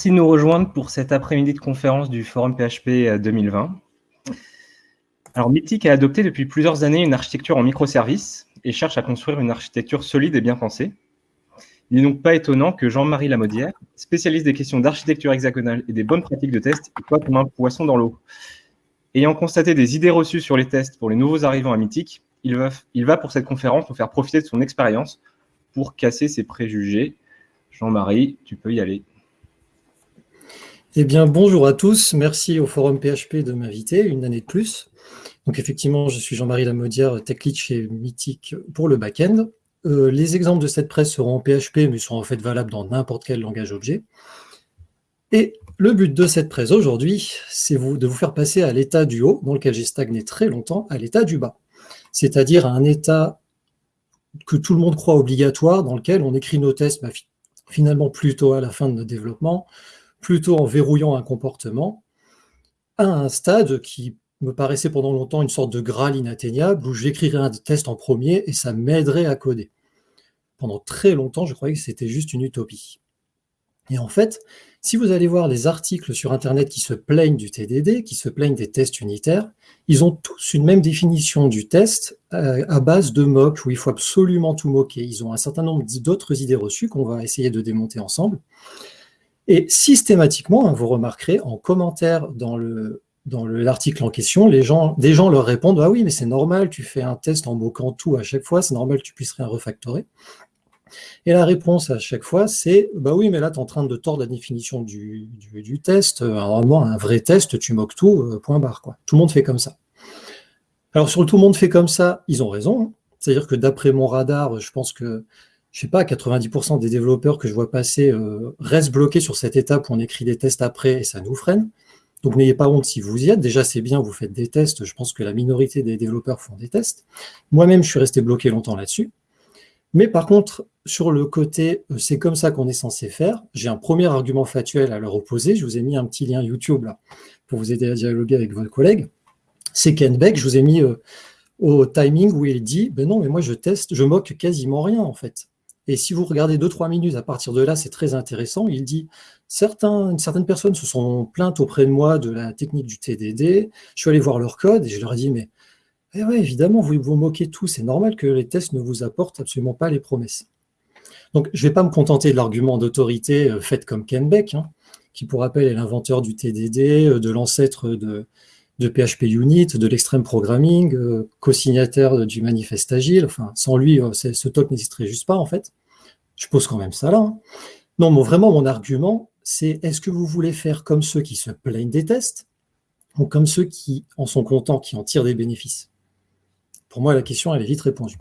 Merci de nous rejoindre pour cet après-midi de conférence du Forum PHP 2020. Euh, Alors, Mythic a adopté depuis plusieurs années une architecture en microservices et cherche à construire une architecture solide et bien pensée. Il n'est donc pas étonnant que Jean-Marie Lamodière, spécialiste des questions d'architecture hexagonale et des bonnes pratiques de test, soit comme un poisson dans l'eau. Ayant constaté des idées reçues sur les tests pour les nouveaux arrivants à Mythic, il va, il va pour cette conférence nous faire profiter de son expérience pour casser ses préjugés. Jean-Marie, tu peux y aller. Eh bien, bonjour à tous. Merci au Forum PHP de m'inviter une année de plus. Donc, effectivement, je suis Jean-Marie Lamodière, tech lead chez Mythic pour le back-end. Euh, les exemples de cette presse seront en PHP, mais sont en fait valables dans n'importe quel langage objet. Et le but de cette presse aujourd'hui, c'est de vous faire passer à l'état du haut, dans lequel j'ai stagné très longtemps, à l'état du bas. C'est-à-dire à un état que tout le monde croit obligatoire, dans lequel on écrit nos tests finalement plutôt à la fin de notre développement, plutôt en verrouillant un comportement, à un stade qui me paraissait pendant longtemps une sorte de graal inatteignable, où j'écrirais un test en premier et ça m'aiderait à coder. Pendant très longtemps, je croyais que c'était juste une utopie. Et en fait, si vous allez voir les articles sur Internet qui se plaignent du TDD, qui se plaignent des tests unitaires, ils ont tous une même définition du test euh, à base de mock, où il faut absolument tout moquer. Ils ont un certain nombre d'autres idées reçues qu'on va essayer de démonter ensemble. Et systématiquement, vous remarquerez en commentaire dans le dans l'article en question, des gens leur répondent « Ah oui, mais c'est normal, tu fais un test en moquant tout à chaque fois, c'est normal que tu puisses rien refactorer. » Et la réponse à chaque fois, c'est « Bah oui, mais là, tu es en train de tordre la définition du, test. Normalement, un vrai test, tu moques tout, euh, point barre. Tout le monde fait comme ça. » Alors, sur le tout le monde fait comme ça, ils ont raison. C'est-à-dire que d'après mon radar, je pense que je sais pas, 90% des développeurs que je vois passer euh, restent bloqués sur cette étape où on écrit des tests après et ça nous freine. Donc n'ayez pas honte si vous y êtes. Déjà, c'est bien, vous faites des tests. Je pense que la minorité des développeurs font des tests. Moi-même, je suis resté bloqué longtemps là-dessus. Mais par contre, sur le côté euh, c'est comme ça qu'on est censé faire, j'ai un premier argument factuel à leur opposer. Je vous ai mis un petit lien YouTube là pour vous aider à dialoguer avec votre collègue. C'est Ken Beck. Je vous ai mis euh, au timing où il dit ben non, mais moi je teste, je moque quasiment rien en fait. Et si vous regardez 2-3 minutes à partir de là, c'est très intéressant. Il dit certaines personnes se sont plaintes auprès de moi de la technique du TDD. Je suis allé voir leur code et je leur ai dit Mais eh évidemment, vous vous moquez tout. C'est normal que les tests ne vous apportent absolument pas les promesses. Donc, je ne vais pas me contenter de l'argument d'autorité euh, fait comme Ken Beck, hein, qui, pour rappel, est l'inventeur du TDD, euh, de l'ancêtre de, de PHP Unit, de l'extreme programming, euh, co-signataire du manifeste agile. Enfin, sans lui, ce talk n'existerait juste pas, en fait. Je pose quand même ça là. Hein. Non, mais vraiment, mon argument, c'est est-ce que vous voulez faire comme ceux qui se plaignent des tests ou comme ceux qui en sont contents, qui en tirent des bénéfices? Pour moi, la question, elle est vite répondue.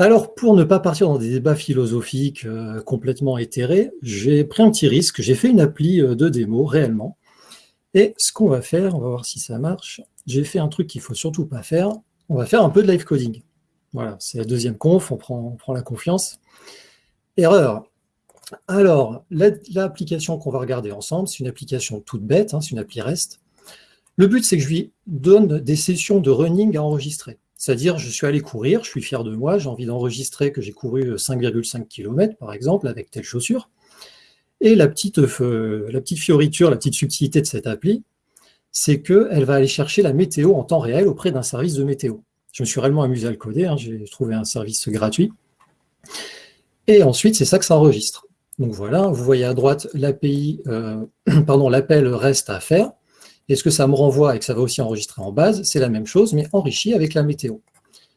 Alors, pour ne pas partir dans des débats philosophiques euh, complètement éthérés, j'ai pris un petit risque. J'ai fait une appli euh, de démo, réellement. Et ce qu'on va faire, on va voir si ça marche. J'ai fait un truc qu'il ne faut surtout pas faire. On va faire un peu de live coding. Voilà, c'est la deuxième conf, on prend, la confiance. Erreur. Alors, l'application qu'on va regarder ensemble, c'est une application toute bête, hein, c'est une appli REST. Le but, c'est que je lui donne des sessions de running à enregistrer. C'est-à-dire, je suis allé courir, je suis fier de moi, j'ai envie d'enregistrer que j'ai couru 5,5 km, par exemple, avec telle chaussure. Et la petite, euh, la petite fioriture, la petite subtilité de cette appli, c'est qu'elle va aller chercher la météo en temps réel auprès d'un service de météo. Je me suis réellement amusé à le coder, hein, j'ai trouvé un service gratuit. Et ensuite, c'est ça que ça enregistre. Donc voilà, vous voyez à droite euh, pardon, l'appel reste à faire. Et ce que ça me renvoie et que ça va aussi enregistrer en base, c'est la même chose, mais enrichi avec la météo.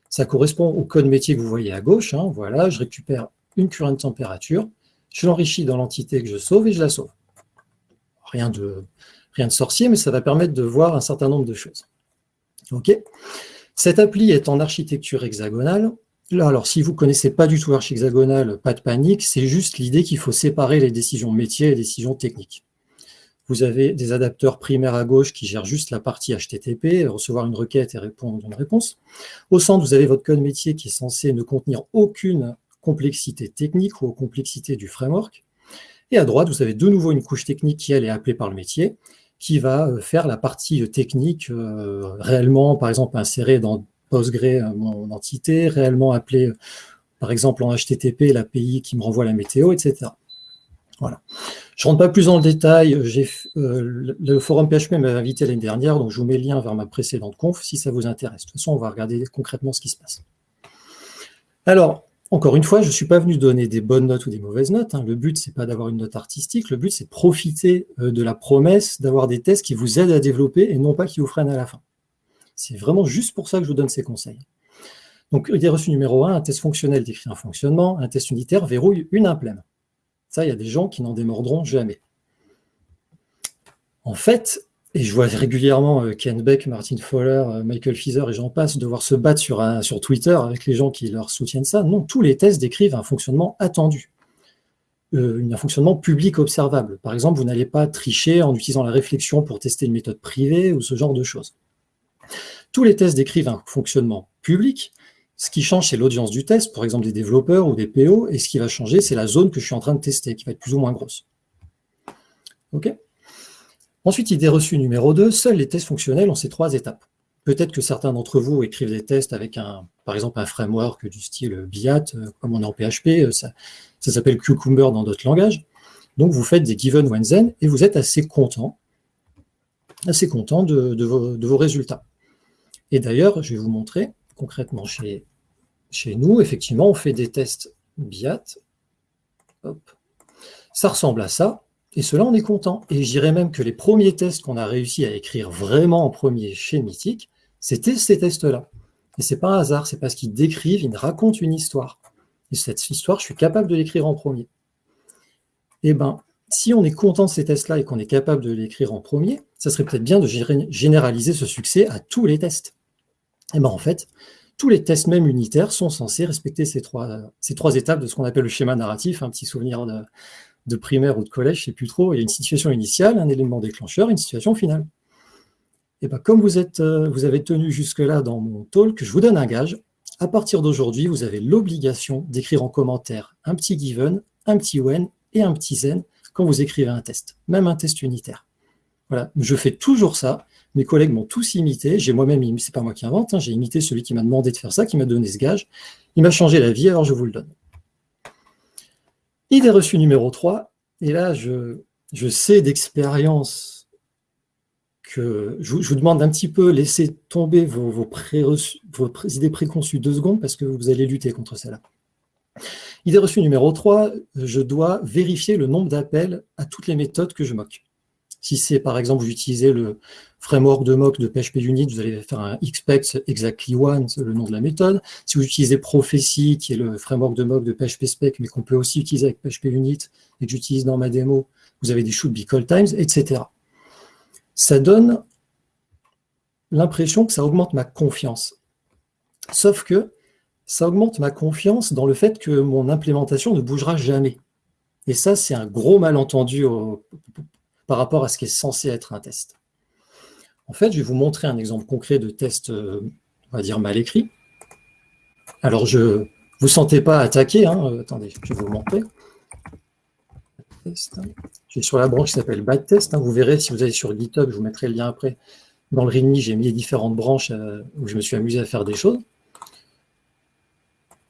Ça correspond au code métier que vous voyez à gauche. Hein. voilà, je récupère une current de température, je l'enrichis dans l'entité que je sauve et je la sauve. Rien de, rien de sorcier, mais ça va permettre de voir un certain nombre de choses. OK Cette appli est en architecture hexagonale alors, si vous ne connaissez pas du tout Arch Hexagonal, pas de panique, c'est juste l'idée qu'il faut séparer les décisions métiers et les décisions techniques. Vous avez des adapteurs primaires à gauche qui gèrent juste la partie HTTP, recevoir une requête et répondre une réponse. Au centre, vous avez votre code métier qui est censé ne contenir aucune complexité technique ou complexité du framework. Et à droite, vous avez de nouveau une couche technique qui, elle, est appelée par le métier, qui va euh, faire la partie technique euh, réellement, par exemple, insérer dans Postgre mon entité, réellement appeler, par exemple, en HTTP, l'API qui me renvoie la météo, etc. Voilà. Je ne rentre pas plus dans le détail. Euh, le forum PHP m'avait invité l'année dernière, donc je vous mets le lien vers ma précédente conf si ça vous intéresse. De toute façon, on va regarder concrètement ce qui se passe. Alors, encore une fois, je ne suis pas venu donner des bonnes notes ou des mauvaises notes. Hein. Le but, ce n'est pas d'avoir une note artistique. Le but, c'est profiter euh, de la promesse d'avoir des tests qui vous aident à développer et non pas qui vous freinent à la fin. C'est vraiment juste pour ça que je vous donne ces conseils. Donc, idée reçue numéro 1, un test fonctionnel décrit un fonctionnement, un test unitaire verrouille une implème. Ça, il y a des gens qui n'en démordront jamais. En fait, et je vois régulièrement euh, Ken Beck, Martin Fowler, euh, Michael Fieser et j'en passe devoir se battre sur, sur Twitter avec les gens qui leur soutiennent ça. Non, tous les tests décrivent un fonctionnement attendu, euh, un fonctionnement public observable. Par exemple, vous n'allez pas tricher en utilisant la réflexion pour tester une méthode privée ou ce genre de choses. Tous les tests décrivent un fonctionnement public, ce qui change, c'est l'audience du test, par exemple des développeurs ou des PO, et ce qui va changer, c'est la zone que je suis en train de tester, qui va être plus ou moins grosse. OK? Ensuite, idée reçue numéro 2, seuls les tests fonctionnels ont ces trois étapes. Peut-être que certains d'entre vous écrivent des tests avec, un, par exemple, un framework du style BIAT, euh, comme on est en PHP, euh, ça, s'appelle Cucumber dans d'autres langages. Donc, vous faites des given when then et vous êtes assez content, assez content de, vos, résultats. Et d'ailleurs, je vais vous montrer concrètement chez chez nous, effectivement, on fait des tests BIAT. Ça ressemble à ça. Et cela, on est content. Et je dirais même que les premiers tests qu'on a réussi à écrire vraiment en premier chez Mythic, c'était ces tests-là. Et c'est pas un hasard, c'est parce qu'ils décrivent, ils racontent une histoire. Et cette histoire, je suis capable de l'écrire en premier. Eh bien, si on est content de ces tests-là et qu'on est capable de l'écrire en premier, ça serait peut-être bien de généraliser ce succès à tous les tests. Eh bien en fait, tous les tests même unitaires sont censés respecter ces trois, ces trois étapes de ce qu'on appelle le schéma narratif, un petit souvenir de, primaire ou de collège, je ne sais plus trop. Il y a une situation initiale, un élément déclencheur, une situation finale. Et bien, comme vous, êtes, euh, vous avez tenu jusque-là dans mon talk, je vous donne un gage. À partir d'aujourd'hui, vous avez l'obligation d'écrire en commentaire un petit given, un petit when et un petit zen quand vous écrivez un test, même un test unitaire. Voilà, je fais toujours ça. Mes collègues m'ont tous imité. J'ai moi-même, c'est pas moi qui invente, hein, j'ai imité celui qui m'a demandé de faire ça, qui m'a donné ce gage. Il m'a changé la vie, alors je vous le donne. Idée reçue numéro 3. Et là, je, sais d'expérience que je, vous demande d'un petit peu laisser tomber vos, idées préconçues deux secondes parce que vous allez lutter contre celle-là. Idée reçue numéro 3, je dois vérifier le nombre d'appels à toutes les méthodes que je moque. Si c'est par exemple, utilisez le framework de mock de PHP Unit, vous allez faire un expect exactly one, c'est le nom de la méthode. Si vous utilisez Prophecy, qui est le framework de mock de PHP Spec, mais qu'on peut aussi utiliser avec PHP Unit et que j'utilise dans ma démo, vous avez des should be call times, etc. Ça donne l'impression que ça augmente ma confiance. Sauf que ça augmente ma confiance dans le fait que mon implémentation ne bougera jamais. Et ça, c'est un gros malentendu par rapport à ce qui est censé être un test. En fait, je vais vous montrer un exemple concret de test, euh, on va dire, mal écrit. Alors, je ne vous sentez pas attaqué. Hein, euh, attendez, je vais vous montrer. Je suis sur la branche qui s'appelle Bad Test. Hein. vous verrez, si vous allez sur GitHub, je vous mettrai le lien après. Dans le README, j'ai mis les différentes branches euh, où je me suis amusé à faire des choses.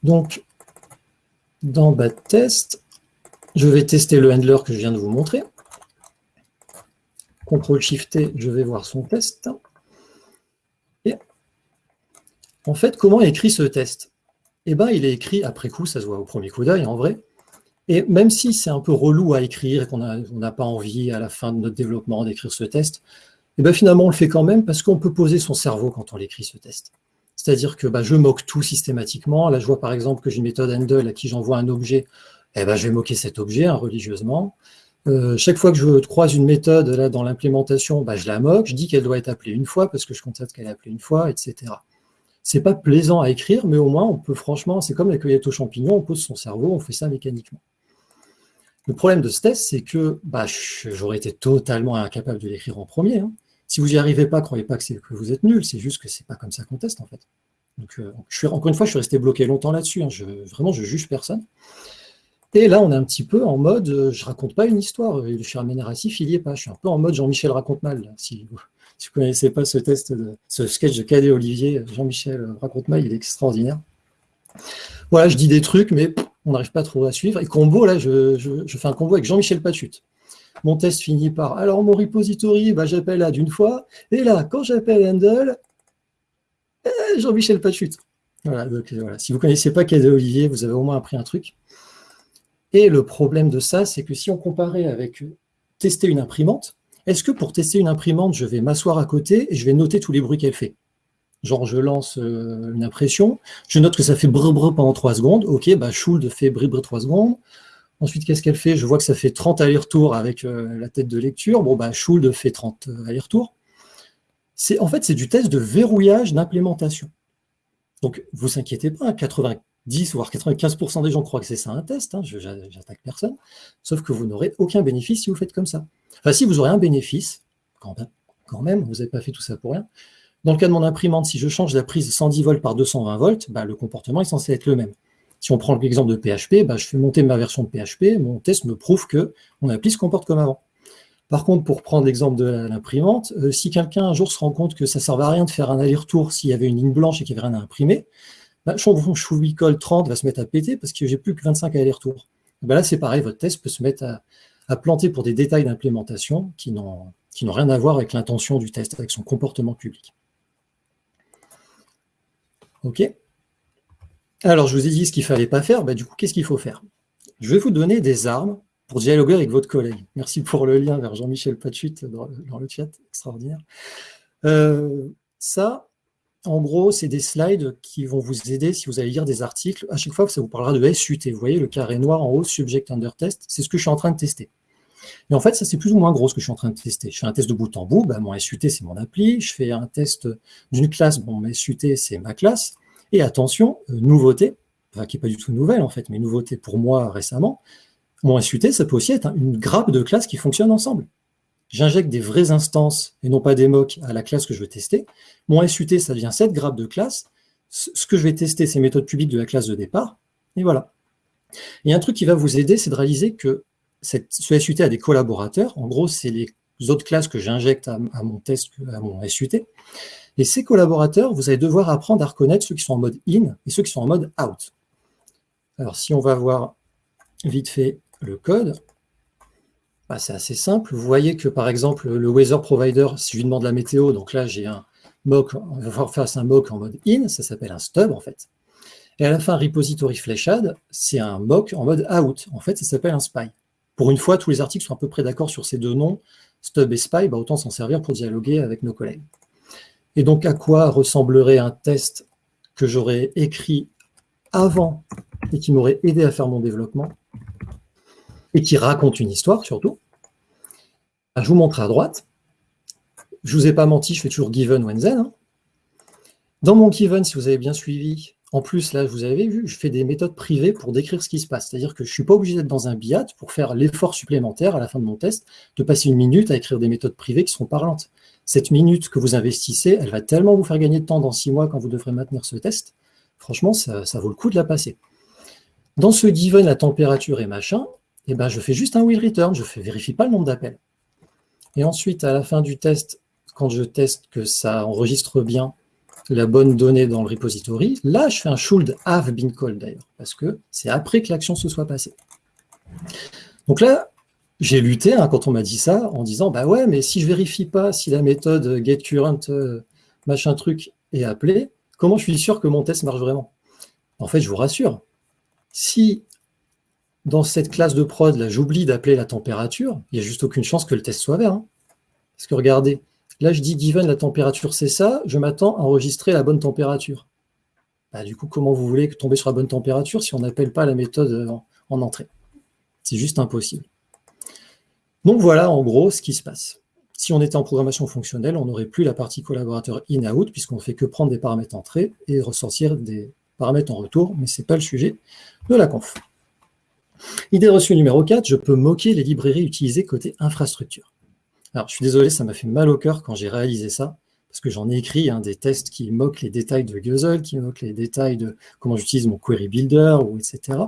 Donc, dans Bad Test, je vais tester le handler que je viens de vous montrer. CTRL-SHIFT-T, je vais voir son test. Et en fait, comment est écrit ce test? Eh bien, il est écrit après coup, ça se voit au premier coup d'œil en vrai. Et même si c'est un peu relou à écrire et qu'on n'a pas envie à la fin de notre développement d'écrire ce test, eh bien finalement on le fait quand même parce qu'on peut poser son cerveau quand on l'écrit ce test. C'est-à-dire que bah, je moque tout systématiquement. Là, je vois par exemple que j'ai une méthode handle à qui j'envoie un objet. Eh ben, je vais moquer cet objet hein, religieusement. Euh, chaque fois que je croise une méthode là, dans l'implémentation, bah, je la moque, je dis qu'elle doit être appelée une fois parce que je constate qu'elle est appelée une fois, etc. C'est pas plaisant à écrire, mais au moins on peut franchement, c'est comme la cueillette aux champignons, on pose son cerveau, on fait ça mécaniquement. Le problème de ce test, c'est que bah, j'aurais été totalement incapable de l'écrire en premier. Hein. Si vous n'y arrivez pas, croyez pas que, que vous êtes nul, c'est juste que c'est pas comme ça qu'on teste en fait. Euh, je suis, encore une fois, je suis resté bloqué longtemps là-dessus. Hein. vraiment, je juge personne. Et là, on est un petit peu en mode, je euh, je raconte pas une histoire, le schéma narratif, il n'y est pas. Je suis un peu en mode Jean-Michel raconte mal. Si vous ne connaissez pas ce test, ce sketch de Cadet Olivier, Jean-Michel raconte mal, il est extraordinaire. Voilà, je dis des trucs, mais on n'arrive pas trop à suivre. Et combo, là, je, fais un combo avec Jean-Michel Pachut. Mon test finit par, alors mon repository, bah, j'appelle add une fois, et là, quand j'appelle handle, eh, Jean-Michel Pachut. Voilà, donc, voilà. Si vous ne connaissez pas KD Olivier, vous avez au moins appris un truc. Et le problème de ça, c'est que si on comparait avec tester une imprimante, est-ce que pour tester une imprimante, je vais m'asseoir à côté et je vais noter tous les bruits qu'elle fait? Genre, je lance euh, une impression, je note que ça fait brr brr pendant 3 secondes. Ok, bah, Schuld fait brr brr 3 secondes. Ensuite, qu'est-ce qu'elle fait? Je vois que ça fait 30 allers-retours avec euh, la tête de lecture. Bon, bah, Schuld fait 30 euh, allers-retours. En fait, c'est du test de verrouillage d'implémentation. Donc, vous inquiétez pas, 90 voire 95% des gens croient que c'est ça un test. Hein, J'attaque personne. Sauf que vous n'aurez aucun bénéfice si vous faites comme ça. Enfin, si vous aurez un bénéfice, quand même, quand même vous n'avez pas fait tout ça pour rien. Dans le cas de mon imprimante, si je change la prise 110 volts par 220 volts, bah, le comportement est censé être le même. Si on prend l'exemple de PHP, bah, je fais monter ma version de PHP, mon test me prouve que mon appli se comporte comme avant. Par contre, pour prendre l'exemple de l'imprimante, euh, si quelqu'un un jour se rend compte que ça ne servait à rien de faire un aller-retour s'il y avait une ligne blanche et qu'il n'y avait rien à imprimer, bah, mon col 30 va se mettre à péter parce que j'ai plus que 25 allers-retours. Bah, là, c'est pareil, votre test peut se mettre à, planter pour des détails d'implémentation qui n'ont rien à voir avec l'intention du test, avec son comportement public. OK Alors, je vous ai dit ce qu'il ne fallait pas faire. Bah, du coup, qu'est-ce qu'il faut faire? Je vais vous donner des armes pour dialoguer avec votre collègue. Merci pour le lien vers Jean-Michel Pachut dans, le chat, extraordinaire. Euh, ça, en gros, c'est des slides qui vont vous aider si vous allez lire des articles. À chaque fois, ça vous parlera de SUT. Vous voyez le carré noir en haut, Subject Under Test, c'est ce que je suis en train de tester. Et en fait, ça, c'est plus ou moins gros ce que je suis en train de tester. Je fais un test de bout en bout, bah, mon SUT, c'est mon appli. Je fais un test d'une classe, bon, mon SUT, c'est ma classe. Et attention, euh, nouveauté, qui n'est pas du tout nouvelle en fait, mais nouveauté pour moi récemment, mon SUT, ça peut aussi être une grappe de classes qui fonctionnent ensemble. J'injecte des vraies instances et non pas des mocks à la classe que je veux tester. Mon SUT, ça devient cette grappe de classes. Ce que je vais tester, c'est les méthodes publiques de la classe de départ. Et voilà. Et un truc qui va vous aider, c'est de réaliser que ce SUT a des collaborateurs. En gros, c'est les autres classes que j'injecte à, mon test, à mon SUT. Et ces collaborateurs, vous allez devoir apprendre à reconnaître ceux qui sont en mode in et ceux qui sont en mode out. Alors, si on va voir vite fait le code, bah, c'est assez simple. Vous voyez que, par exemple, le weather provider, si je lui demande la météo, donc là, j'ai un mock, on va faire un mock en mode in, ça s'appelle un stub, en fait. Et à la fin, repository fleshad, c'est un mock en mode out. En fait, ça s'appelle un spy. Pour une fois, tous les articles sont à peu près d'accord sur ces deux noms, Stub et Spy, bah, autant s'en servir pour dialoguer avec nos collègues. Et donc, à quoi ressemblerait un test que j'aurais écrit avant et qui m'aurait aidé à faire mon développement et qui raconte une histoire surtout? Je vous montre à droite. Je ne vous ai pas menti, je fais toujours given when then. Hein. Dans mon given, si vous avez bien suivi, en plus, là, vous avez vu, je fais des méthodes privées pour décrire ce qui se passe. C'est-à-dire que je ne suis pas obligé d'être dans un BIAT pour faire l'effort supplémentaire à la fin de mon test de passer une minute à écrire des méthodes privées qui sont parlantes. Cette minute que vous investissez, elle va tellement vous faire gagner de temps dans six mois quand vous devrez maintenir ce test. Franchement, ça, vaut le coup de la passer. Dans ce given, la température et machin, eh ben, je fais juste un will return, je ne vérifie pas le nombre d'appels. Et ensuite, à la fin du test, quand je teste que ça enregistre bien la bonne donnée dans le repository. Là, je fais un should have been called d'ailleurs, parce que c'est après que l'action se soit passée. Donc là, j'ai lutté hein, quand on m'a dit ça, en disant, bah ouais, mais si je vérifie pas si la méthode getCurrent euh, machin truc est appelée, comment je suis sûr que mon test marche vraiment? En fait, je vous rassure, si dans cette classe de prod, là, j'oublie d'appeler la température, il n'y a juste aucune chance que le test soit vert. Hein. Parce que regardez, Là, je dis given la température, c'est ça. Je m'attends à enregistrer la bonne température. Bah, du coup, comment vous voulez tomber sur la bonne température si on n'appelle pas la méthode en, entrée? C'est juste impossible. Donc voilà, en gros, ce qui se passe. Si on était en programmation fonctionnelle, on n'aurait plus la partie collaborateur in-out, puisqu'on ne fait que prendre des paramètres entrée et ressortir des paramètres en retour, mais ce n'est pas le sujet de la conf. Idée reçue numéro 4, je peux moquer les librairies utilisées côté infrastructure. Alors, je suis désolé, ça m'a fait mal au cœur quand j'ai réalisé ça, parce que j'en ai écrit hein, des tests qui moquent les détails de Guzzle, qui moquent les détails de comment j'utilise mon query builder, ou etc.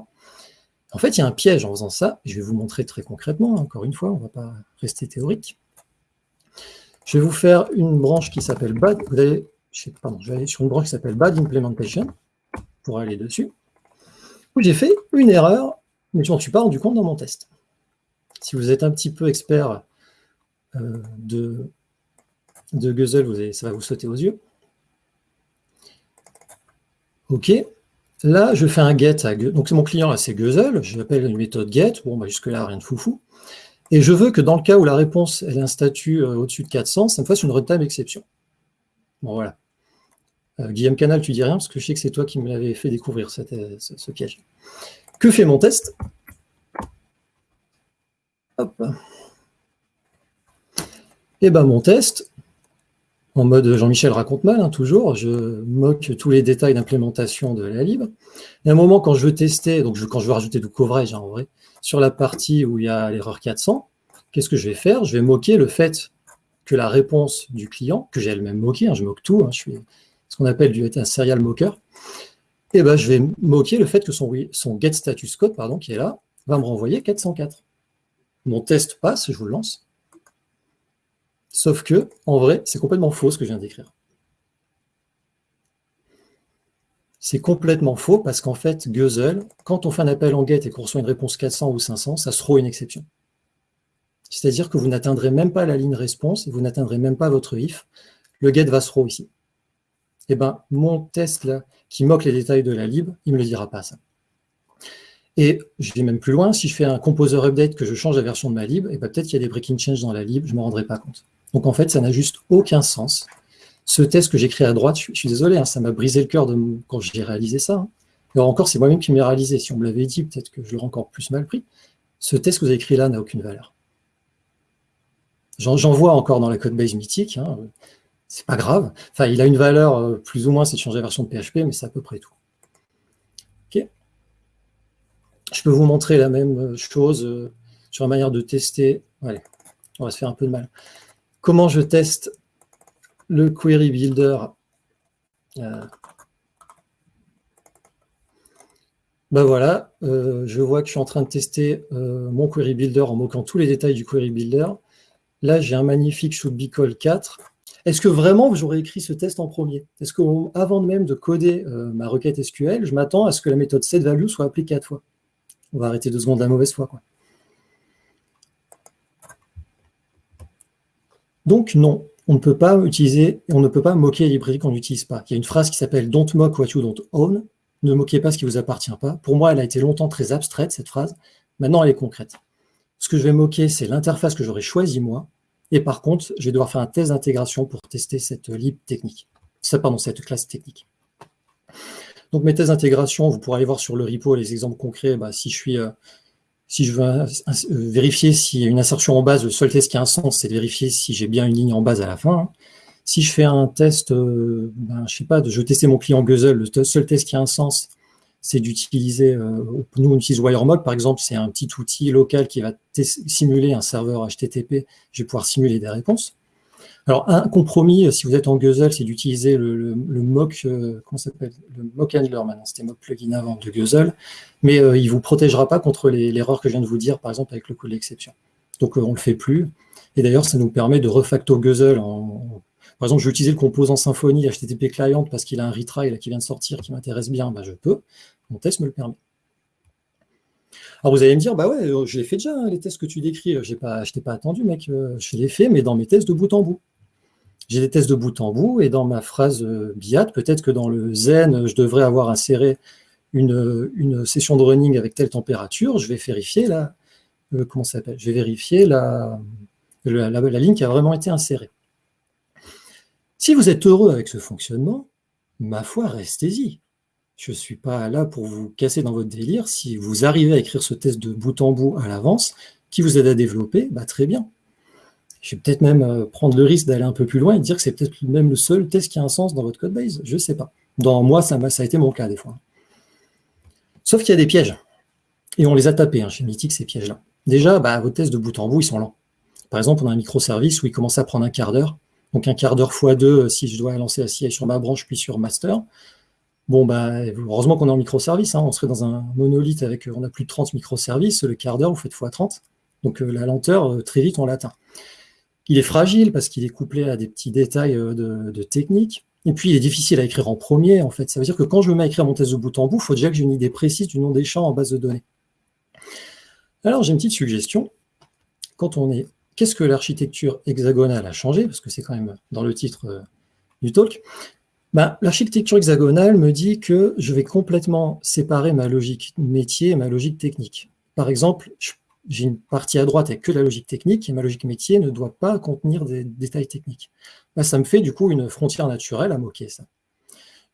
En fait, il y a un piège en faisant ça, je vais vous montrer très concrètement, encore une fois, on ne va pas rester théorique. Je vais vous faire une branche qui s'appelle bad, je vais sur une branche qui s'appelle bad implementation, pour aller dessus. j'ai fait une erreur, mais je m'en suis pas rendu compte dans mon test. Si vous êtes un petit peu expert euh, de, Guzzle, ça va vous sauter aux yeux. OK. Là, je fais un get à Donc, mon client, c'est Guzzle. Je l'appelle une méthode get. Bon, bah, jusque-là, rien de foufou. Et je veux que dans le cas où la réponse elle a un statut euh, au-dessus de 400, ça me fasse une runtime exception. Bon, voilà. Euh, Guillaume Canal, tu dis rien, parce que je sais que c'est toi qui me l'avais fait découvrir euh, ce, piège. Que fait mon test Hop. Et eh ben mon test, en mode Jean-Michel raconte mal, hein, toujours, je moque tous les détails d'implémentation de la lib. Et à un moment, quand je veux tester, donc quand je veux rajouter du coverage, hein, en vrai, sur la partie où il y a l'erreur 400, qu'est-ce que je vais faire? Je vais moquer le fait que la réponse du client, que j'ai elle-même moqué, hein, je moque tout, je suis ce qu'on appelle du, un serial et eh ben, je vais moquer le fait que son, son get status code, pardon, qui est là, va me renvoyer 404. Mon test passe, je vous le lance. Sauf que, en vrai, c'est complètement faux ce que je viens d'écrire. C'est complètement faux parce qu'en fait, Guzzle, quand on fait un appel en get et qu'on reçoit une réponse 400 ou 500, ça se une exception. C'est-à-dire que vous n'atteindrez même pas la ligne réponse et vous n'atteindrez même pas votre if. Le get va se throw ici. Eh bien, mon test qui moque les détails de la lib, il ne me le dira pas ça. Et je vais même plus loin, si je fais un composer update que je change la version de ma lib, et eh ben, peut-être qu'il y a des breaking change dans la lib, je ne me rendrai pas compte. Donc en fait, ça n'a juste aucun sens. Ce test que créé à droite, je, suis désolé, hein, ça m'a brisé le cœur quand j'ai réalisé ça. Hein. Alors encore, c'est moi-même qui m'ai réalisé. Si on me l'avait dit, peut-être que je l'aurais encore plus mal pris. Ce test que vous avez écrit là n'a aucune valeur. J'en vois encore dans la code base mythique. Hein c'est pas grave. Enfin, il a une valeur euh, plus ou moins, c'est de changer la version de PHP, mais c'est à peu près tout. Je peux vous montrer la même euh, chose euh, sur la manière de tester. Allez, on va se faire un peu de mal. Comment je teste le query builder Ben voilà, je vois que je suis en train de tester mon query builder en moquant tous les détails du query builder. Là, j'ai un magnifique should be call 4 est-ce que vraiment j'aurais écrit ce test en premier? Est-ce qu'avant même de coder euh, ma requête SQL, je m'attends à ce que la méthode setValue soit appelée quatre fois? On va arrêter deux secondes la mauvaise foi. Quoi. Donc non, on ne peut pas utiliser, on ne peut pas moquer les librairies qu'on n'utilise pas. Il y a une phrase qui s'appelle Don't mock what you don't own. Ne moquez pas ce qui ne vous appartient pas. Pour moi, elle a été longtemps très abstraite, cette phrase. Maintenant, elle est concrète. Ce que je vais moquer, c'est l'interface que j'aurais choisie moi, et par contre, je vais devoir faire un test d'intégration pour tester cette lib technique. Cette classe technique. Donc mes tests d'intégration, vous pourrez aller voir sur le repo les exemples concrets. Bah, si je suis, euh, si je veux euh, vérifier s'il y a une insertion en base, le seul test qui a un sens, c'est de vérifier si j'ai bien une ligne en base à la fin. Si je fais un test, euh, ben, je sais pas, je veux tester mon client Guzzle, le seul test qui a un sens, c'est d'utiliser, euh, nous on utilise WireMock par exemple, c'est un petit outil local qui va simuler un serveur HTTP, je vais pouvoir simuler des réponses. Alors un compromis, euh, si vous êtes en Guzzle, c'est d'utiliser le, mock, euh, s'appelle? Le mock handler maintenant, c'était mock plugin avant de Guzzle, mais il ne vous protégera pas contre l'erreur que je viens de vous dire, par exemple avec le code d'exception. Donc on ne le fait plus. Et d'ailleurs, ça nous permet de refacto Guzzle en, par exemple, je vais utiliser le composant Symfony HTTP client parce qu'il a un retry qui vient de sortir qui m'intéresse bien, bah, je peux. Mon test me le permet. Alors vous allez me dire, bah ouais, euh, je l'ai fait déjà, hein, les tests que tu décris, euh, je ne t'ai pas attendu, mec, euh, je l'ai fait, mais dans mes tests de bout en bout. J'ai des tests de bout en bout, et dans ma phrase BIAT, peut-être que dans le Zen, je devrais avoir inséré une, session de running avec telle température, je vais vérifier la, comment s'appelle? Je vais vérifier la, la ligne qui a vraiment été insérée. Si vous êtes heureux avec ce fonctionnement, ma foi, restez-y. Je ne suis pas là pour vous casser dans votre délire. Si vous arrivez à écrire ce test de bout en bout à l'avance, qui vous aide à développer, bah, très bien. Je vais peut-être même euh, prendre le risque d'aller un peu plus loin et dire que c'est peut-être même le seul test qui a un sens dans votre code base. Je ne sais pas. Dans moi, ça, a été mon cas des fois. Sauf qu'il y a des pièges. Et on les a tapés hein, chez Mythic, ces pièges-là. Déjà, bah, vos tests de bout en bout, ils sont lents. Par exemple, on a un microservice où il commence à prendre un quart d'heure. Donc un quart d'heure x 2 euh, si je dois lancer la CI sur ma branche puis sur master. Bon, bah, heureusement qu'on est en microservice. Hein. On serait dans un monolithe avec, euh, on a plus de 30 microservices. Le quart d'heure, vous faites x 30. Donc euh, la lenteur, très vite, on l'atteint. Il est fragile parce qu'il est couplé à des petits détails de, technique. Et puis, il est difficile à écrire en premier, en fait. Ça veut dire que quand je me mets à écrire mon test de bout en bout, il faut déjà que j'ai une idée précise du nom des champs en base de données. Alors, j'ai une petite suggestion. Quand on est... Qu'est-ce que l'architecture hexagonale a changé Parce que c'est quand même dans le titre euh, du talk? Ben, l'architecture hexagonale me dit que je vais complètement séparer ma logique métier et ma logique technique. Par exemple, j'ai une partie à droite avec que la logique technique et ma logique métier ne doit pas contenir des détails techniques. Ben, ça me fait du coup une frontière naturelle à moquer ça.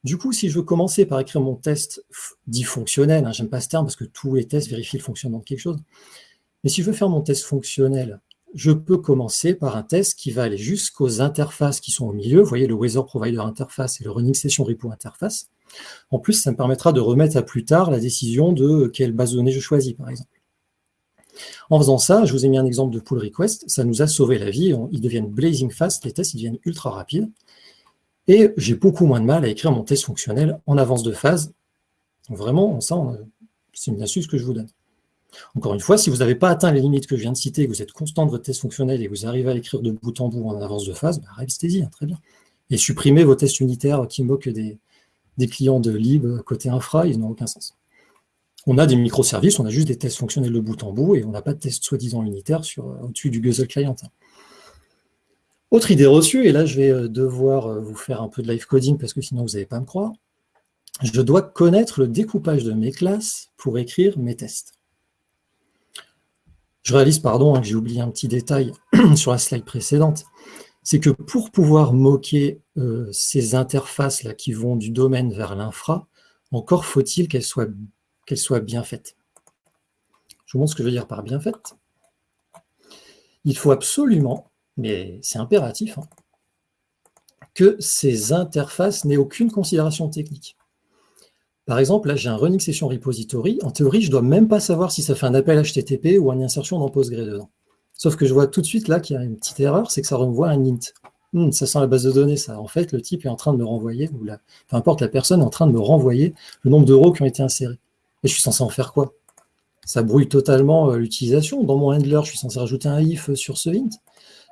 Du coup, si je veux commencer par écrire mon test dit fonctionnel, hein, j'aime pas ce terme parce que tous les tests vérifient le fonctionnement de quelque chose, mais si je veux faire mon test fonctionnel je peux commencer par un test qui va aller jusqu'aux interfaces qui sont au milieu. Vous voyez le Weather Provider Interface et le Running Session Repo Interface. En plus, ça me permettra de remettre à plus tard la décision de quelle base de données je choisis, par exemple. En faisant ça, je vous ai mis un exemple de pull request, ça nous a sauvé la vie, ils deviennent blazing fast, les tests ils deviennent ultra rapides, et j'ai beaucoup moins de mal à écrire mon test fonctionnel en avance de phase. Vraiment, ça, c'est une astuce que je vous donne. Encore une fois, si vous n'avez pas atteint les limites que je viens de citer, que vous êtes constant de votre test fonctionnel et que vous arrivez à l'écrire de bout en bout en avance de phase, bah, restez-y, hein, très bien. Et supprimez vos tests unitaires qui moquent des, clients de lib côté infra, ils n'ont aucun sens. On a des microservices, on a juste des tests fonctionnels de bout en bout et on n'a pas de tests soi-disant unitaires euh, au-dessus du Guzzle Client. Hein. Autre idée reçue, et là je vais euh, devoir euh, vous faire un peu de live coding parce que sinon vous n'allez pas me croire, je dois connaître le découpage de mes classes pour écrire mes tests. Je réalise, pardon, hein, que j'ai oublié un petit détail sur la slide précédente. C'est que pour pouvoir moquer euh, ces interfaces-là qui vont du domaine vers l'infra, encore faut-il qu'elles soient, bien faites. Je vous montre ce que je veux dire par bien faites. Il faut absolument, mais c'est impératif, hein, que ces interfaces n'aient aucune considération technique. Par exemple, là, j'ai un running session repository. En théorie, je ne dois même pas savoir si ça fait un appel HTTP ou une insertion dans Postgre dedans. Sauf que je vois tout de suite là qu'il y a une petite erreur, c'est que ça renvoie un int. Hmm, ça sent la base de données, ça. En fait, le type est en train de me renvoyer, ou la, peu importe, la personne est en train de me renvoyer le nombre d'euros qui ont été insérés. Et je suis censé en faire quoi? Ça brouille totalement euh, l'utilisation. Dans mon handler, je suis censé rajouter un if sur ce int.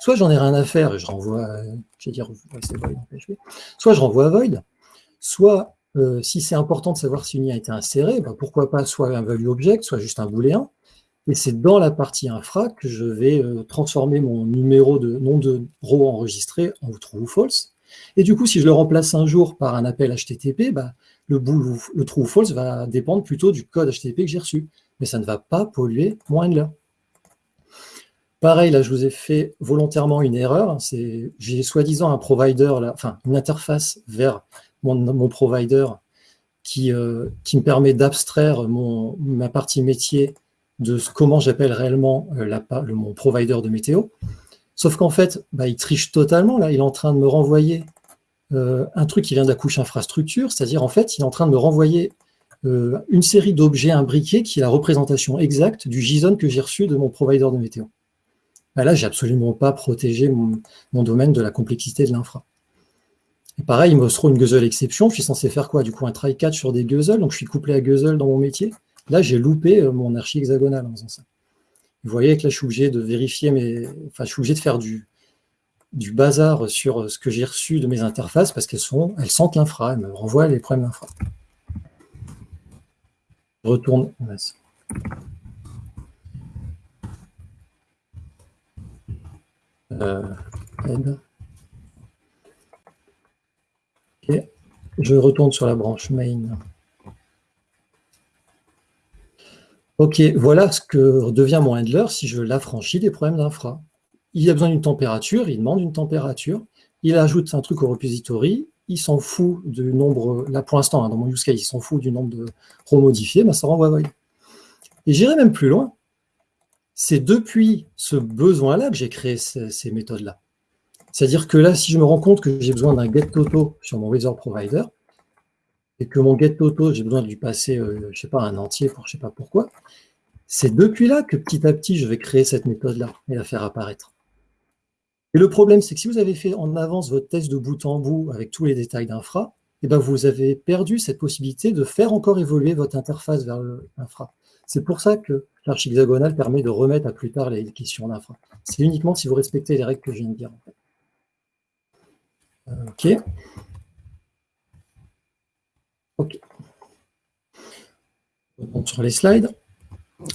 Soit j'en ai rien à faire et je renvoie, euh, dire, soit je renvoie à void, soit euh, si c'est important de savoir si une IA a été insérée, bah, pourquoi pas soit un value object, soit juste un booléen. Et c'est dans la partie infra que je vais euh, transformer mon numéro de nom de row enregistré en true ou false. Et du coup, si je le remplace un jour par un appel HTTP, bah, le, true ou false va dépendre plutôt du code HTTP que j'ai reçu. Mais ça ne va pas polluer mon handler. Pareil, là, je vous ai fait volontairement une erreur. J'ai soi-disant un provider, enfin, une interface vers mon, provider qui, euh, me permet d'abstraire ma partie métier de comment j'appelle réellement euh, mon provider de météo. Sauf qu'en fait, bah, il triche totalement. Là, il est en train de me renvoyer euh, un truc qui vient de la couche infrastructure, c'est-à-dire en fait, il est en train de me renvoyer une série d'objets imbriqués qui est la représentation exacte du JSON que j'ai reçu de mon provider de météo. Bah, là, j'ai absolument pas protégé mon, mon, domaine de la complexité de l'infra. Et pareil, il me trouve une guzzle exception. Je suis censé faire quoi Du coup, un try catch sur des guzzles. Donc, je suis couplé à guzzle dans mon métier. Là, j'ai loupé euh, mon archi hexagonal en faisant ça. Vous voyez que là, je suis obligé de vérifier mes... Enfin, je suis obligé de faire du, du bazar sur euh, ce que j'ai reçu de mes interfaces parce qu'elles sont, elles sentent l'infra, elles me renvoient les problèmes d'infra. Je retourne. Euh, je retourne sur la branche main. Ok, voilà ce que devient mon handler si je l'affranchis des problèmes d'infra. Il a besoin d'une température, il demande une température, il ajoute un truc au repository, il s'en fout du nombre, là pour l'instant, hein, dans mon use case, il s'en fout du nombre de remodifiés, ça renvoie void. Et j'irai même plus loin. C'est depuis ce besoin-là que j'ai créé ces méthodes-là. C'est-à-dire que là, si je me rends compte que j'ai besoin d'un get toto sur mon Weather Provider, et que mon get toto, j'ai besoin de lui passer, euh, je ne sais pas, un entier pour je ne sais pas pourquoi, c'est depuis là que petit à petit, je vais créer cette méthode-là et la faire apparaître. Et le problème, c'est que si vous avez fait en avance votre test de bout en bout avec tous les détails d'infra, eh ben vous avez perdu cette possibilité de faire encore évoluer votre interface vers l'infra. C'est pour ça que l'archi hexagonale permet de remettre à plus tard les questions d'infra. C'est uniquement si vous respectez les règles que je viens de dire. Ok. OK. Sur les slides.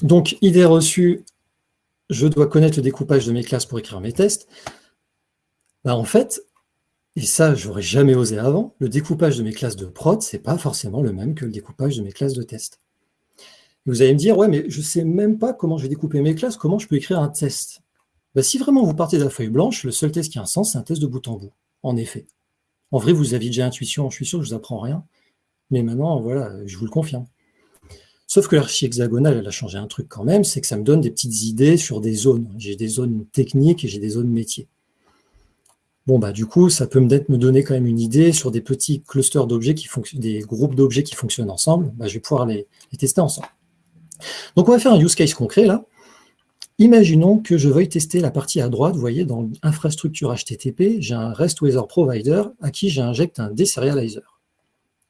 Donc, idée reçue, je dois connaître le découpage de mes classes pour écrire mes tests. Bah, en fait, et ça, j'aurais jamais osé avant, le découpage de mes classes de prod, c'est pas forcément le même que le découpage de mes classes de test. vous allez me dire, ouais, mais je sais même pas comment je vais découper mes classes, comment je peux écrire un test. Bah, si vraiment vous partez de la feuille blanche, le seul test qui a un sens, c'est un test de bout en bout, en effet. En vrai, vous aviez déjà intuition, je suis sûr je vous apprends rien, mais maintenant, voilà, je vous le confirme. Sauf que l'archi hexagonale, elle a changé un truc quand même, c'est que ça me donne des petites idées sur des zones. J'ai des zones techniques et j'ai des zones métiers. Bon, bah, du coup, ça peut me donner quand même une idée sur des petits clusters d'objets qui fonctionnent, des groupes d'objets qui fonctionnent ensemble. Bah, je vais pouvoir les, tester ensemble. Donc, on va faire un use case concret là. Imaginons que je veuille tester la partie à droite. Vous voyez, dans l'infrastructure HTTP, j'ai un REST Provider à qui j'injecte un deserializer.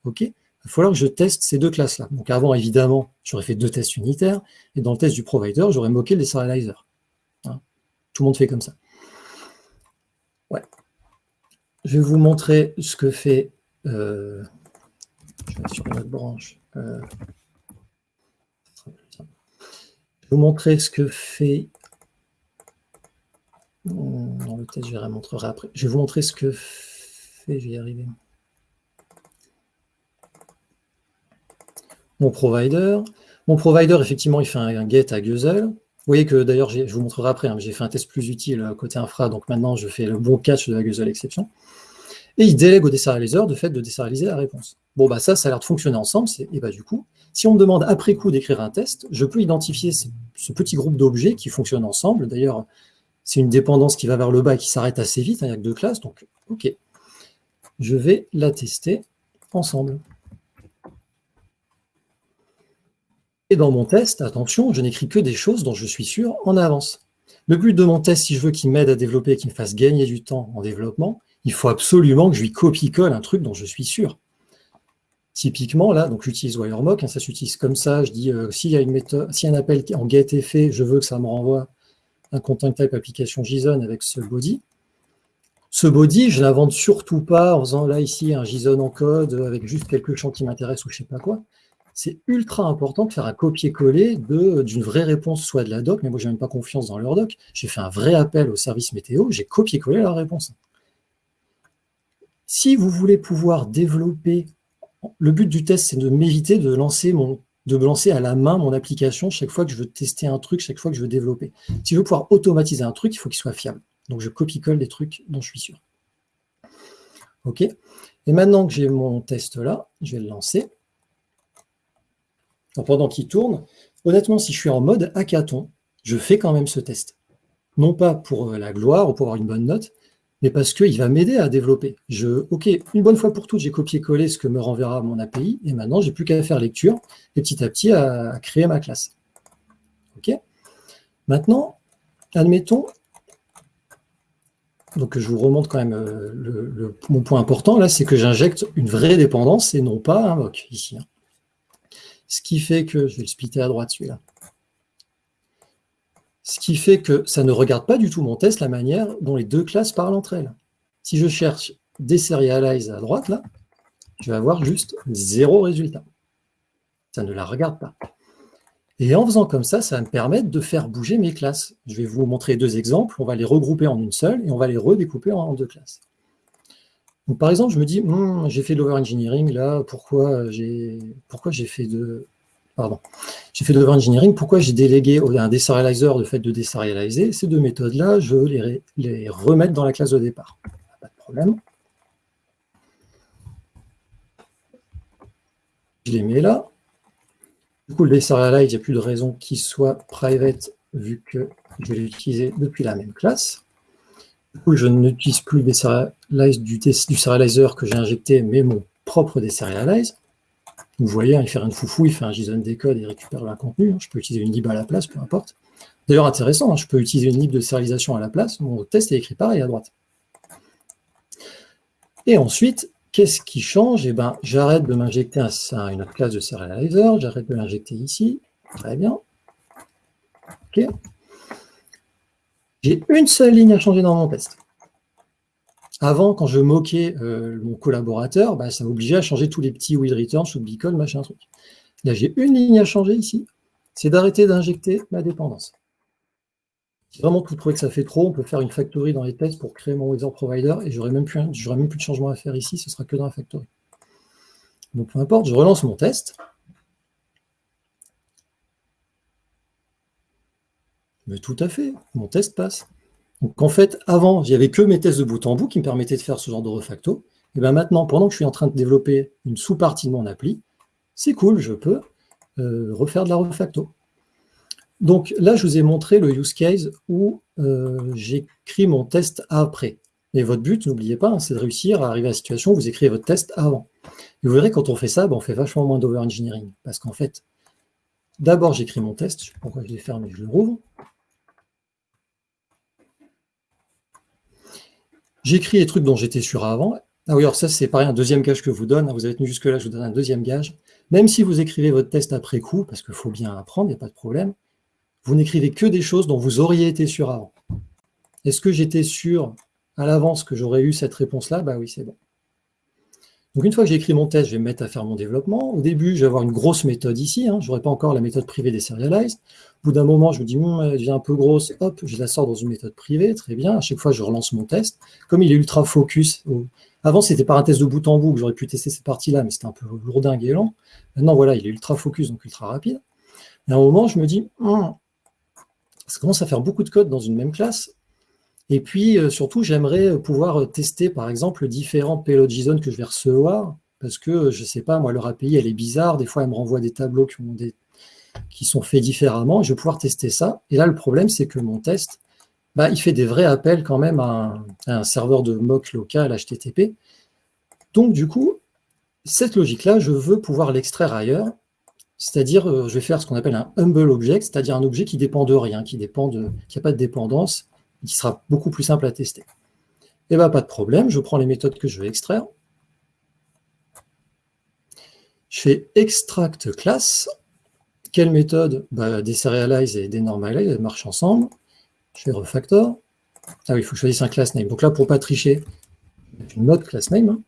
OK? Il va falloir que je teste ces deux classes-là. Donc avant, évidemment, j'aurais fait deux tests unitaires, et dans le test du provider, j'aurais moqué le deserializer. Hein? Tout le monde fait comme ça. Ouais. Je vais vous montrer ce que fait... Euh, je vais sur notre branche. Euh, vous montrer ce que fait... Dans le test, je vais montrer après. Je vais vous montrer ce que fait... Je mon provider. Mon provider, effectivement, il fait un, get à Guzzle. Vous voyez que d'ailleurs, je vous montrerai après, hein, j'ai fait un test plus utile côté infra, donc maintenant je fais le bon catch de la Guzzle exception. Et il délègue au deserializer de fait de deserialiser la réponse. Bon, bah ça, ça a l'air de fonctionner ensemble. Et bah du coup, si on me demande après coup d'écrire un test, je peux identifier ce, petit groupe d'objets qui fonctionnent ensemble. D'ailleurs, c'est une dépendance qui va vers le bas et qui s'arrête assez vite, hein, il n'y a que deux classes, donc ok. Je vais la tester ensemble. Et dans mon test, attention, je n'écris que des choses dont je suis sûr en avance. Le but de mon test, si je veux qu'il m'aide à développer, qu'il me fasse gagner du temps en développement, il faut absolument que je lui copie-colle un truc dont je suis sûr. Typiquement, là, donc j'utilise WireMock, hein, ça s'utilise comme ça, je dis, euh, s'il y a une méthode, si un appel en get est fait, je veux que ça me renvoie un content type application JSON avec ce body. Ce body, je l'invente surtout pas en faisant là, ici, un JSON en code avec juste quelques champs qui m'intéressent ou je ne sais pas quoi c'est ultra important de faire un copier-coller d'une vraie réponse, soit de la doc, mais moi, je n'ai même pas confiance dans leur doc. J'ai fait un vrai appel au service météo, j'ai copié-collé la réponse. Si vous voulez pouvoir développer, le but du test, c'est de m'éviter de lancer à la main mon application chaque fois que je veux tester un truc, chaque fois que je veux développer. Si je veux pouvoir automatiser un truc, il faut qu'il soit fiable. Donc je copie-colle des trucs dont je suis sûr. OK Et maintenant que j'ai mon test là, je vais le lancer pendant qu'il tourne, honnêtement, si je suis en mode hackathon, je fais quand même ce test. Non pas pour euh, la gloire ou pour avoir une bonne note, mais parce qu'il va m'aider à développer. Je, ok, une bonne fois pour toutes, j'ai copié-collé ce que me renverra mon API, et maintenant, j'ai plus qu'à faire lecture, et petit à petit, à, créer ma classe. Ok? Maintenant, admettons, donc je vous remonte quand même euh, mon point important, là, c'est que j'injecte une vraie dépendance et non pas un mock, ici. Hein. Ce qui fait que, je vais le splitter à droite celui-là, ce qui fait que ça ne regarde pas du tout mon test, la manière dont les deux classes parlent entre elles. Si je cherche deserialize à droite, là, je vais avoir juste zéro résultat. Ça ne la regarde pas. Et en faisant comme ça, ça va me permettre de faire bouger mes classes. Je vais vous montrer deux exemples. On va les regrouper en une seule et on va les redécouper en deux classes par exemple, je me dis, hmm, j'ai fait de l'over-engineering, là, pourquoi j'ai fait de... Pardon. J'ai fait de l'over-engineering, pourquoi j'ai délégué un deserializer le fait de deserialiser Ces deux méthodes-là, je veux les, remettre dans la classe de départ. Pas de problème. Je les mets là. Du coup, le deserialize, il n'y a plus de raison qu'il soit private vu que je l'ai utilisé depuis la même classe. Du coup, je n'utilise plus des serialize du, du serializer que j'ai injecté, mais mon propre deserialize. Vous voyez, hein, il fait rien de foufou, il fait un JSON décode et il récupère le contenu. Je peux utiliser une lib à la place, peu importe. D'ailleurs, intéressant, hein, je peux utiliser une lib de serialisation à la place. Mon test est écrit pareil à droite. Et ensuite, qu'est-ce qui change? Eh ben, j'arrête de m'injecter une autre classe de serializer, j'arrête de l'injecter ici. Très bien. OK. J'ai une seule ligne à changer dans mon test. Avant, quand je moquais euh, mon collaborateur, bah, ça m'obligeait à changer tous les petits will return, sous beacon, machin truc. Là, j'ai une ligne à changer ici, c'est d'arrêter d'injecter ma dépendance. Si vraiment vous trouvez que ça fait trop, on peut faire une factory dans les tests pour créer mon weather provider et j'aurai même, même plus de changement à faire ici, ce sera que dans la factory. Donc peu importe, je relance mon test. Mais tout à fait, mon test passe. Donc en fait, avant, avait que mes tests de bout en bout qui me permettaient de faire ce genre de refacto. Et bien maintenant, pendant que je suis en train de développer une sous-partie de mon appli, c'est cool, je peux euh, refaire de la refacto. Donc là, je vous ai montré le use case où euh, j'écris mon test après. Et votre but, n'oubliez pas, hein, c'est de réussir à arriver à la situation où vous écrivez votre test avant. Et vous verrez, quand on fait ça, ben, on fait vachement moins d'over-engineering. Parce qu'en fait, d'abord, j'écris mon test. Je sais pas pourquoi je l'ai fermé, je le rouvre. J'écris les trucs dont j'étais sûr avant. Ah oui, alors ça, c'est pareil, un deuxième gage que je vous donne. Vous avez tenu jusque-là, je vous donne un deuxième gage. Même si vous écrivez votre test après coup, parce qu'il faut bien apprendre, il n'y a pas de problème, vous n'écrivez que des choses dont vous auriez été sûr avant. Est-ce que j'étais sûr à l'avance que j'aurais eu cette réponse-là? Bah oui, c'est bon. Donc une fois que j'ai écrit mon test, je vais me mettre à faire mon développement. Au début, je vais avoir une grosse méthode ici. Hein. Je n'aurai pas encore la méthode privée des serialized. Au bout d'un moment, je me dis, hum, elle devient un peu grosse. Hop, je la sors dans une méthode privée. Très bien. À chaque fois, je relance mon test. Comme il est ultra focus. Avant, c'était par un test de bout en bout que j'aurais pu tester cette partie-là, mais c'était un peu lourdingue et lent. Maintenant, voilà, il est ultra focus, donc ultra rapide. Et à un moment, je me dis, hum, ça commence à faire beaucoup de code dans une même classe. Et puis, euh, surtout, j'aimerais pouvoir tester, par exemple, différents payload JSON que je vais recevoir, parce que, je ne sais pas, moi, leur API, elle est bizarre. Des fois, elle me renvoie des tableaux qui, sont faits différemment. Je vais pouvoir tester ça. Et là, le problème, c'est que mon test, bah, il fait des vrais appels quand même à un, serveur de mock local HTTP. Donc, du coup, cette logique-là, je veux pouvoir l'extraire ailleurs. C'est-à-dire, euh, je vais faire ce qu'on appelle un humble object, c'est-à-dire un objet qui dépend de rien, qui n'a pas de dépendance, qui sera beaucoup plus simple à tester. Et eh bien, pas de problème, je prends les méthodes que je vais extraire. Je fais extract class. Quelle méthode? Bah, Deserialize et denormalize, elles marchent ensemble. Je fais refactor. Ah oui, il faut que je choisisse un class name. Donc là, pour ne pas tricher, une autre class name, hein.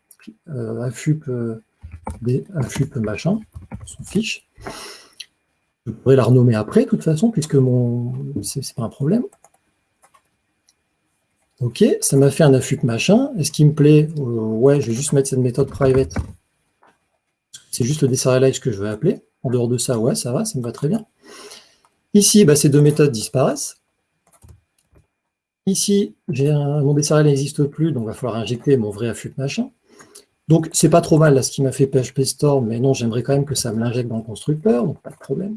euh, euh, machin, son fiche. Je pourrais la renommer après, de toute façon, puisque mon c'est pas un problème. Ok, ça m'a fait un affût machin. Est-ce qu'il me plaît euh, Ouais, je vais juste mettre cette méthode private. C'est juste le deserialize que je vais appeler. En dehors de ça, ouais, ça va, ça me va très bien. Ici, bah, ces deux méthodes disparaissent. Ici, mon deserialize n'existe plus, donc il va falloir injecter mon vrai affût machin. Donc, c'est pas trop mal ce qui m'a fait PHP Store, mais non, j'aimerais quand même que ça me l'injecte dans le constructeur, donc pas de problème.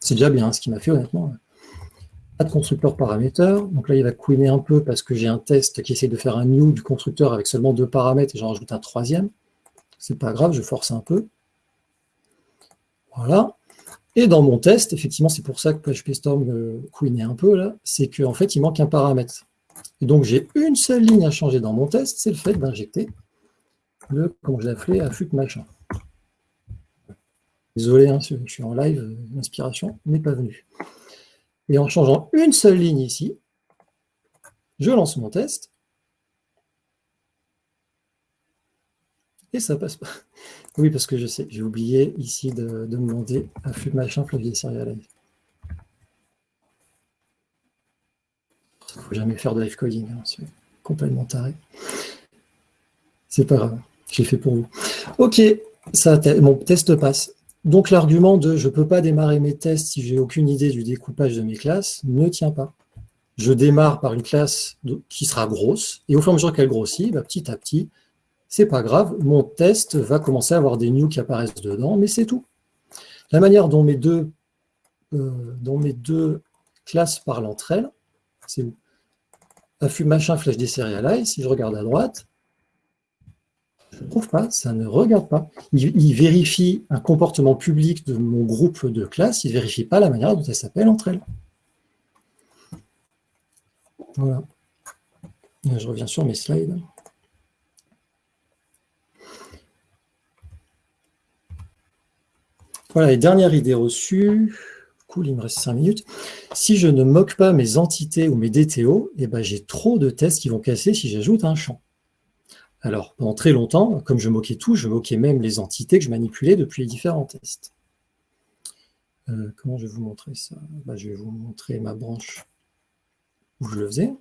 C'est déjà bien ce qui m'a fait, honnêtement de constructeur paraméteur. Donc là, il va couiner un peu parce que j'ai un test qui essaie de faire un new du constructeur avec seulement deux paramètres et j'en rajoute un troisième. C'est pas grave, je force un peu. Voilà. Et dans mon test, effectivement, c'est pour ça que PHP Storm euh, couinait un peu là, c'est qu'en fait, il manque un paramètre. Et donc, j'ai une seule ligne à changer dans mon test, c'est le fait d'injecter le, comme je l'ai appelé, affût machin. Désolé, hein, je suis en live, l'inspiration n'est pas venue. Et en changeant une seule ligne ici, je lance mon test. Et ça passe pas. Oui, parce que je sais, j'ai oublié ici de, demander à flux machin clavier serialize. Il ne faut jamais faire de live coding, hein, c'est complètement taré. C'est pas grave, je l'ai fait pour vous. Ok, ça, mon test passe. Donc l'argument de je ne peux pas démarrer mes tests si j'ai aucune idée du découpage de mes classes ne tient pas. Je démarre par une classe qui sera grosse, et au fur et à mesure qu'elle grossit, bah, petit à petit, c'est pas grave, mon test va commencer à avoir des new qui apparaissent dedans, mais c'est tout. La manière dont mes deux, euh, classes parlent entre elles, c'est Affût machin flash des si je regarde à droite, je ne trouve pas, ça ne regarde pas. Il, vérifie un comportement public de mon groupe de classe, il ne vérifie pas la manière dont elles s'appellent entre elles. Voilà. je reviens sur mes slides. Voilà, et dernière idée reçue. Cool, il me reste 5 minutes. Si je ne moque pas mes entités ou mes DTO, eh ben, j'ai trop de tests qui vont casser si j'ajoute un champ. Alors, pendant très longtemps, comme je moquais tout, je moquais même les entités que je manipulais depuis les différents tests. Euh, comment je vais vous montrer ça? Bah, Je vais vous montrer ma branche où je le faisais.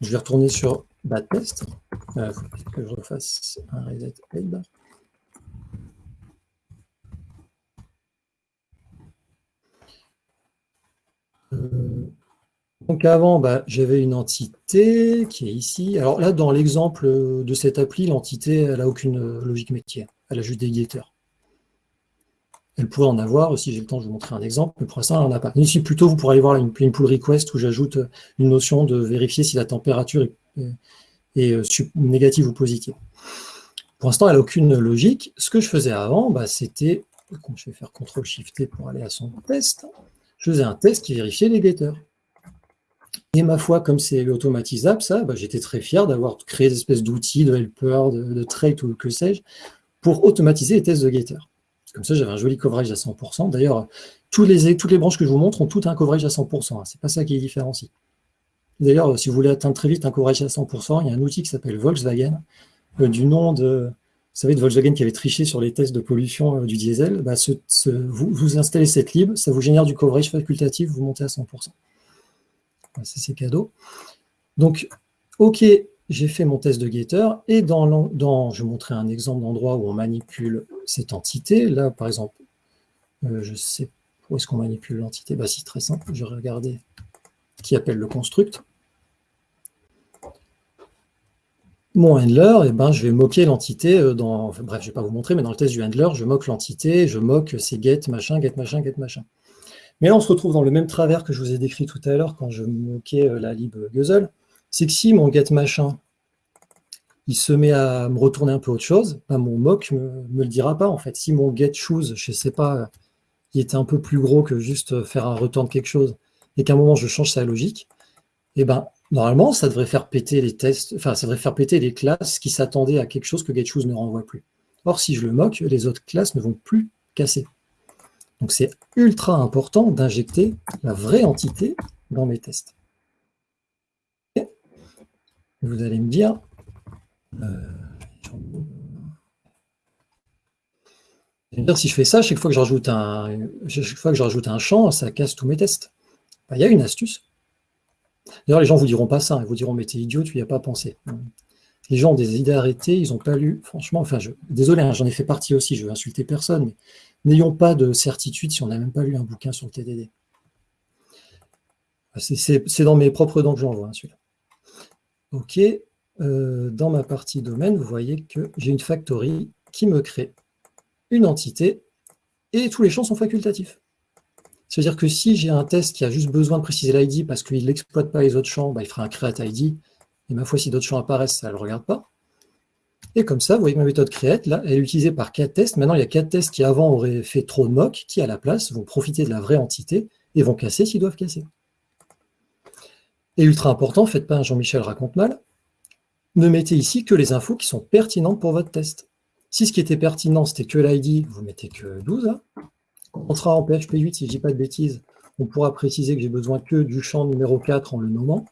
Je vais retourner sur bad test. Il euh, faut je refasse un reset head. Euh, donc avant, bah, j'avais une entité qui est ici. Alors là, dans l'exemple de cette appli, l'entité, elle n'a aucune logique métier. Elle a juste des guetteurs. Elle pourrait en avoir, si j'ai le temps, je vais vous montrer un exemple, mais pour l'instant, elle n'en a pas. Ici, plutôt, vous pourrez aller voir une, pull request où j'ajoute une notion de vérifier si la température est, euh, négative ou positive. Pour l'instant, elle n'a aucune logique. Ce que je faisais avant, bah, c'était, je vais faire CTRL-SHIFT pour aller à son test, je faisais un test qui vérifiait les getters. Et ma foi, comme c'est automatisable, ça, bah, j'étais très fier d'avoir créé des espèces d'outils, de helper, de, de trait ou que sais-je, pour automatiser les tests de getters. Comme ça, j'avais un joli coverage à 100%. D'ailleurs, toutes les, toutes les branches que je vous montre ont toutes un coverage à 100%. Hein. C'est pas ça qui est différencie. D'ailleurs, si vous voulez atteindre très vite un coverage à 100%, il y a un outil qui s'appelle Volkswagen, euh, du nom de, vous savez, de Volkswagen qui avait triché sur les tests de pollution euh, du diesel. Bah, vous, vous, installez cette lib, ça vous génère du coverage facultatif, vous montez à 100%. C'est cadeau. Donc, OK, j'ai fait mon test de getter et dans, je vais montrer un exemple d'endroit où on manipule cette entité. Là, par exemple, euh, je sais où est-ce qu'on manipule l'entité. Bah, c'est très simple. Je vais regarder qui appelle le construct. Mon handler, eh ben, je vais moquer l'entité euh, bref, je ne vais pas vous montrer, mais dans le test du handler, je moque l'entité, je moque ces get machin, get machin, get machin. Mais là, on se retrouve dans le même travers que je vous ai décrit tout à l'heure quand je moquais euh, la lib guzzle c'est que si mon get machin, il se met à me retourner un peu autre chose, ben mon mock me, me le dira pas en fait. Si mon get choose, je sais pas, il était un peu plus gros que juste faire un return de quelque chose, et qu'à un moment je change sa logique, eh ben normalement ça devrait faire péter les tests, enfin ça devrait faire péter les classes qui s'attendaient à quelque chose que getChoose ne renvoie plus. Or si je le moque, les autres classes ne vont plus casser. Donc c'est ultra important d'injecter la vraie entité dans mes tests. Vous allez me dire, euh, dire, si je fais ça, chaque fois que je rajoute un, chaque fois que je rajoute un champ, ça casse tous mes tests. Il y a une astuce. D'ailleurs, les gens ne vous diront pas ça, ils vous diront, mais t'es idiot, tu n'y as pas pensé. Les gens ont des idées arrêtées, ils n'ont pas lu, franchement, enfin, je, désolé, hein, j'en ai fait partie aussi, je veux insulter personne, mais n'ayons pas de certitude si on n'a même pas lu un bouquin sur le TDD. C'est dans mes propres dents que j'en vois, hein, celui-là. OK, euh, dans ma partie domaine, vous voyez que j'ai une factory qui me crée une entité et tous les champs sont facultatifs. C'est-à-dire que si j'ai un test qui a juste besoin de préciser l'ID parce qu'il n'exploite pas les autres champs, bah, il fera un create ID, et ma foi, si d'autres champs apparaissent, ça ne le regarde pas. Et comme ça, vous voyez que ma méthode create, là, elle est utilisée par quatre tests. Maintenant, il y a quatre tests qui avant auraient fait trop de mock, qui à la place vont profiter de la vraie entité et vont casser s'ils doivent casser. Et ultra important, faites pas Jean-Michel raconte mal, ne mettez ici que les infos qui sont pertinentes pour votre test. Si ce qui était pertinent, c'était que l'ID, vous mettez que 12. Hein. On sera en PHP 8, si je ne dis pas de bêtises, on pourra préciser que j'ai besoin que du champ numéro 4 en le nommant.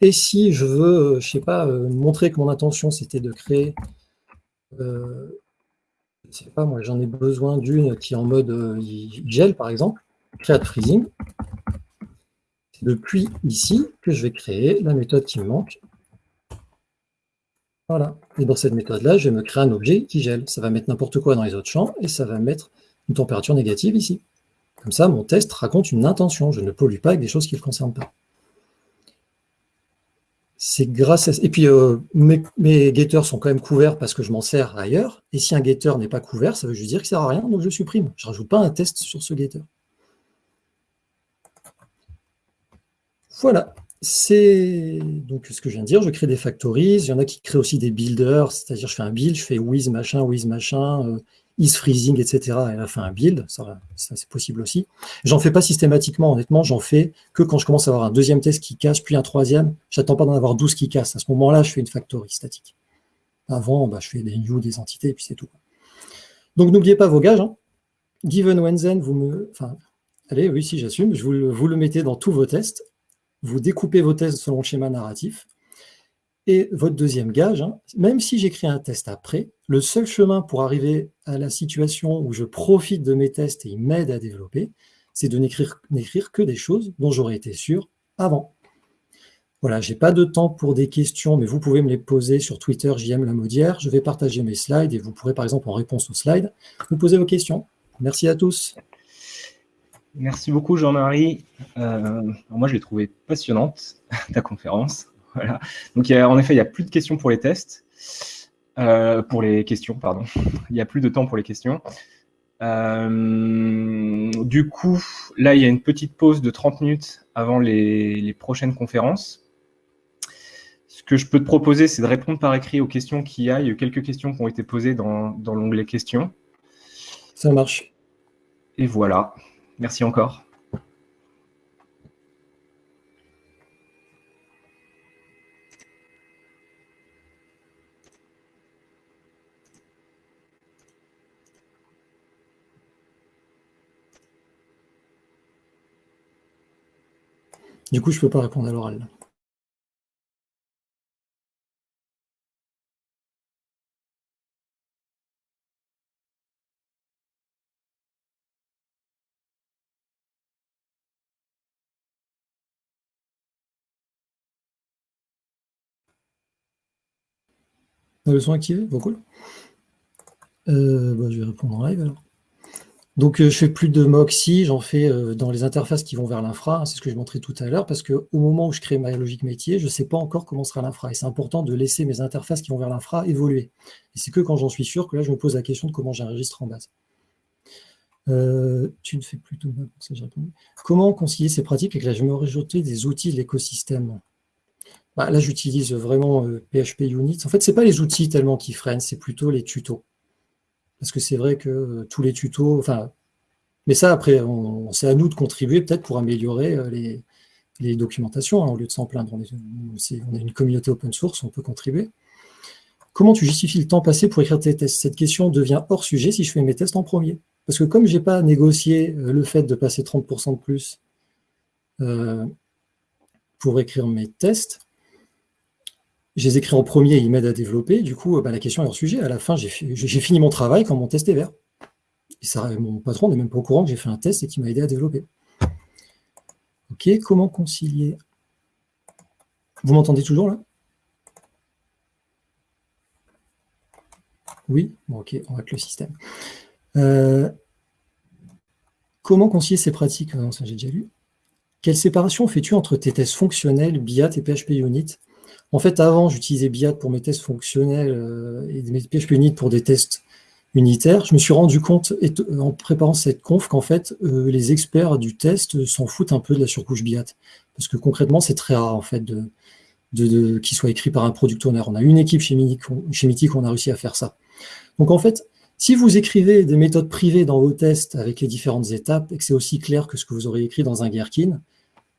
Et si je veux, euh, je sais pas, euh, montrer que mon intention, c'était de créer, euh, je sais pas, moi j'en ai besoin d'une qui est en mode gel, par exemple, create freezing, depuis ici que je vais créer la méthode qui me manque. Voilà. Et dans cette méthode-là, je vais me créer un objet qui gèle. Ça va mettre n'importe quoi dans les autres champs et ça va mettre une température négative ici. Comme ça, mon test raconte une intention. Je ne pollue pas avec des choses qui ne le concernent pas. C'est grâce. Et puis, euh, mes, getters sont quand même couverts parce que je m'en sers ailleurs. Et si un getter n'est pas couvert, ça veut juste dire qu'il ne sert à rien, donc je supprime. Je ne rajoute pas un test sur ce getter. Voilà, c'est donc ce que je viens de dire, je crée des factories, il y en a qui créent aussi des builders, c'est-à-dire je fais un build, je fais with machin, with machin, euh, is freezing, etc. Et là, fait un build, ça, c'est possible aussi. J'en fais pas systématiquement, honnêtement, j'en fais que quand je commence à avoir un deuxième test qui casse, puis un troisième, j'attends pas d'en avoir 12 qui cassent. À ce moment-là, je fais une factory statique. Avant, bah, je fais des new, des entités, et puis c'est tout. Donc n'oubliez pas vos gages. Hein. Given when then, vous me... Enfin, allez, oui, si j'assume, vous, vous le mettez dans tous vos tests vous découpez vos tests selon le schéma narratif, Et votre deuxième gage, hein, même si j'écris un test après, le seul chemin pour arriver la situation où je profite de mes tests et ils m'aident à développer, c'est de n'écrire que des choses dont j'aurais été sûr avant. Voilà, je n'ai pas de temps pour des questions, mais vous pouvez me les poser sur Twitter, JM Lamodière. Je vais partager mes slides et vous pourrez, par exemple, en réponse aux slides, vous poser vos questions. Merci à tous. Merci beaucoup, Jean-Marie. Euh, moi, je l'ai trouvé passionnante, ta conférence. Donc, en effet, il n'y a plus de questions pour les tests. Euh, pour les questions, pardon. Il n'y a plus de temps pour les questions. Euh, du coup, là, il y a une petite pause de 30 minutes avant les, prochaines conférences. Ce que je peux te proposer, c'est de répondre par écrit aux questions qu'il y a. Il y a eu quelques questions qui ont été posées dans, dans l'onglet questions. Ça marche. Et voilà. Merci encore. Du coup, je ne peux pas répondre à l'oral. La leçon activée, bon, cool. Euh, bah, je vais répondre en live alors. Donc, euh, je fais plus de Moxie, j'en fais euh, dans les interfaces qui vont vers l'infra, hein, c'est ce que je montrais tout à l'heure, parce qu'au moment où je crée ma logique métier, je ne sais pas encore comment sera l'infra. Et c'est important de laisser mes interfaces qui vont vers l'infra évoluer. Et c'est que quand j'en suis sûr que là, je me pose la question de comment j'enregistre en base. Euh, tu ne fais plus de ça j'ai répondu. Comment concilier ces pratiques avec la majorité des outils de l'écosystème? Bah, Là, j'utilise vraiment PHP Unit. En fait, ce n'est pas les outils tellement qui freinent, c'est plutôt les tutos. Parce que c'est vrai que euh, tous les tutos, enfin, mais ça après, c'est à nous de contribuer peut-être pour améliorer euh, les, documentations, hein, au lieu de s'en plaindre. On est, une communauté open source, on peut contribuer. Comment tu justifies le temps passé pour écrire tes tests? Cette question devient hors sujet si je fais mes tests en premier. Parce que comme je n'ai pas négocié euh, le fait de passer 30% de plus pour écrire mes tests, je les écris en premier, ils m'aident à développer. Du coup, bah, la question est hors sujet. À la fin, j'ai fini mon travail quand mon test est vert. Ça, mon patron n'est même pas au courant que j'ai fait un test et qui m'a aidé à développer. Ok, comment concilier? Vous m'entendez toujours là? Oui? Ok, on va que le système. Euh, comment concilier ces pratiques? Non, ça j'ai déjà lu. Quelle séparation fais-tu entre tes tests fonctionnels, BIAT et PHP Unit? En fait, avant, j'utilisais BIAT pour mes tests fonctionnels euh, et mes PHP Unit pour des tests unitaires. Je me suis rendu compte, en préparant cette conf, qu'en fait, euh, les experts du test s'en foutent un peu de la surcouche BIAT. Parce que concrètement, c'est très rare, en fait, de, de, qu'il soit écrit par un product owner. On a une équipe chez Mythic, on a réussi à faire ça. Donc, en fait, si vous écrivez des méthodes privées dans vos tests avec les différentes étapes et que c'est aussi clair que ce que vous aurez écrit dans un Gherkin,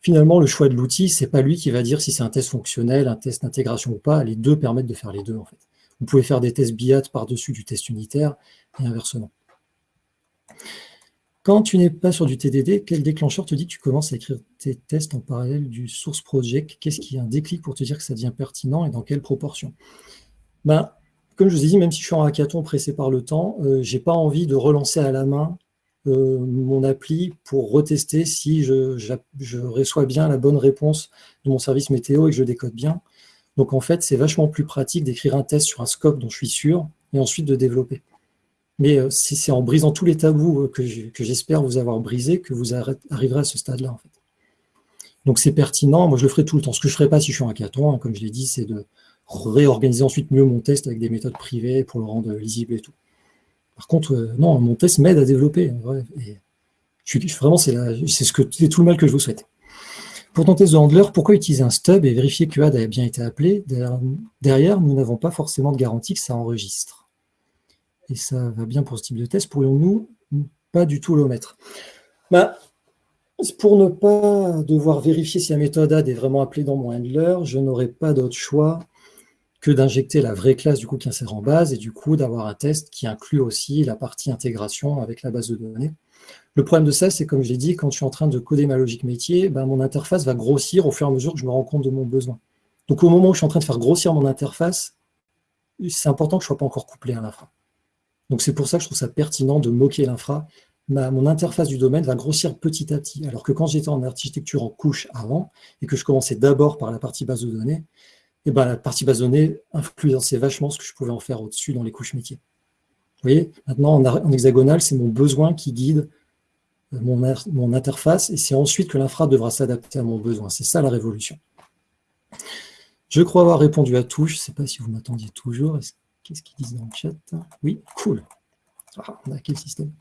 finalement, le choix de l'outil, c'est pas lui qui va dire si c'est un test fonctionnel, un test d'intégration ou pas. Les deux permettent de faire les deux, en fait. Vous pouvez faire des tests BIAT par-dessus du test unitaire et inversement. Quand tu n'es pas sur du TDD, quel déclencheur te dit que tu commences à écrire tes tests en parallèle du source project? Qu'est-ce qui est un déclic pour te dire que ça devient pertinent et dans quelle proportion? Ben, Comme je vous ai dit, même si je suis en hackathon pressé par le temps, euh, je n'ai pas envie de relancer à la main euh, mon appli pour retester si je, reçois bien la bonne réponse de mon service météo et que je décode bien. Donc en fait, c'est vachement plus pratique d'écrire un test sur un scope dont je suis sûr et ensuite de développer. Mais euh, c'est en brisant tous les tabous euh, que j'espère vous avoir brisé que vous arriverez à ce stade-là. Donc c'est pertinent, moi je le ferai tout le temps. Ce que je ne ferai pas si je suis en hackathon, hein, comme je l'ai dit, c'est de réorganiser ensuite mieux mon test avec des méthodes privées pour le rendre lisible et tout. Par contre, euh, non, mon test m'aide à développer. vraiment, c'est ce que tout le mal que je vous souhaite. Pour ton test de handler, pourquoi utiliser un stub et vérifier que AD a bien été appelé? Derrière, nous n'avons pas forcément de garantie que ça enregistre. Et ça va bien pour ce type de test. Pourrions-nous pas du tout l'omettre bah, Pour ne pas devoir vérifier si la méthode AD est vraiment appelée dans mon handler, je n'aurai pas d'autre choix que d'injecter la vraie classe du coup qui insère en base et du coup d'avoir un test qui inclut aussi la partie intégration avec la base de données. Le problème de ça, c'est comme je l'ai dit, quand je suis en train de coder ma logique métier, ben, mon interface va grossir au fur et à mesure que je me rends compte de mon besoin. Donc au moment où je suis en train de faire grossir mon interface, c'est important que je ne sois pas encore couplé à l'infra. Donc c'est pour ça que je trouve ça pertinent de moquer l'infra. Mon interface du domaine va grossir petit à petit. Alors que quand j'étais en architecture en couche avant, et que je commençais d'abord par la partie base de données, et ben, la partie base de données influençait vachement ce que je pouvais en faire au-dessus dans les couches métiers. Vous voyez, maintenant en, hexagonal, c'est mon besoin qui guide euh, mon, mon interface, et c'est ensuite que l'infra devra s'adapter à mon besoin. C'est ça la révolution. Je crois avoir répondu à tout. Je ne sais pas si vous m'attendiez toujours. Qu'est-ce qu'ils disent dans le chat? Oui, cool. Ah, on a quel système?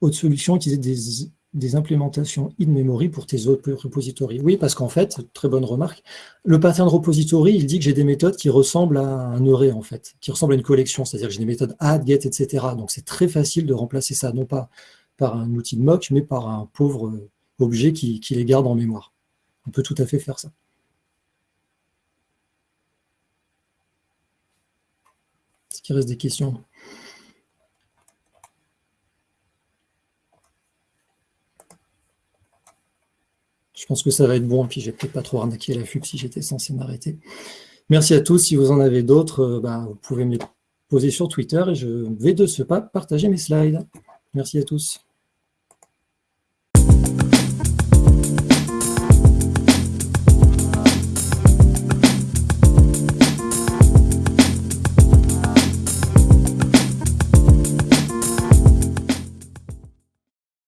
Autre solution, utiliser des, des implémentations in-memory pour tes autres repositories. Oui, parce qu'en fait, très bonne remarque, le pattern repository, il dit que j'ai des méthodes qui ressemblent à un array, en fait, qui ressemblent à une collection, c'est-à-dire que j'ai des méthodes add, get, etc. Donc c'est très facile de remplacer ça, non pas par un outil de mock, mais par un pauvre objet qui les garde en mémoire. On peut tout à fait faire ça. qu'il reste des questions? Je pense que ça va être bon, puis j'ai peut-être pas trop arnaqué la FUP si j'étais censé m'arrêter. Merci à tous. Si vous en avez d'autres, euh, bah, vous pouvez me les poser sur Twitter et je vais de ce pas partager mes slides. Merci à tous.